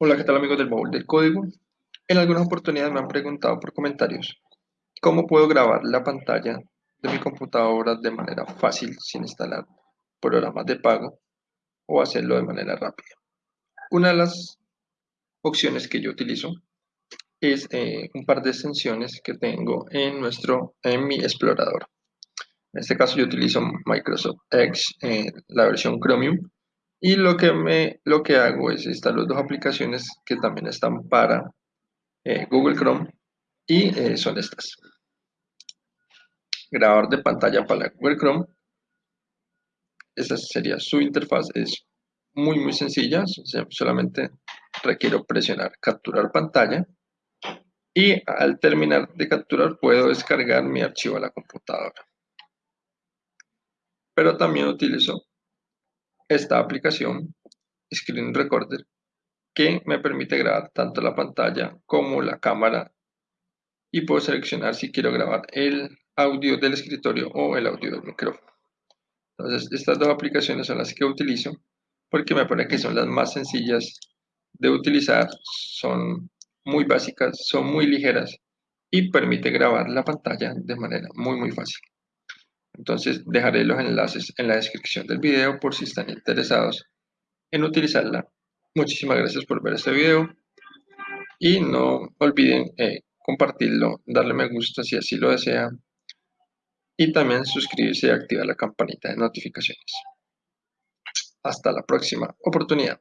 Hola, ¿qué tal amigos del baúl del código? En algunas oportunidades me han preguntado por comentarios cómo puedo grabar la pantalla de mi computadora de manera fácil sin instalar programas de pago o hacerlo de manera rápida. Una de las opciones que yo utilizo es eh, un par de extensiones que tengo en, nuestro, en mi explorador. En este caso yo utilizo Microsoft Edge, eh, la versión Chromium, y lo que, me, lo que hago es instalar dos aplicaciones que también están para eh, Google Chrome y eh, son estas. Grabador de pantalla para Google Chrome. Esa sería su interfaz. Es muy muy sencilla. Solamente requiero presionar capturar pantalla. Y al terminar de capturar puedo descargar mi archivo a la computadora. Pero también utilizo esta aplicación Screen Recorder que me permite grabar tanto la pantalla como la cámara y puedo seleccionar si quiero grabar el audio del escritorio o el audio del micrófono. Entonces estas dos aplicaciones son las que utilizo porque me parece que son las más sencillas de utilizar, son muy básicas, son muy ligeras y permite grabar la pantalla de manera muy muy fácil. Entonces dejaré los enlaces en la descripción del video por si están interesados en utilizarla. Muchísimas gracias por ver este video y no olviden eh, compartirlo, darle me gusta si así lo desean y también suscribirse y activar la campanita de notificaciones. Hasta la próxima oportunidad.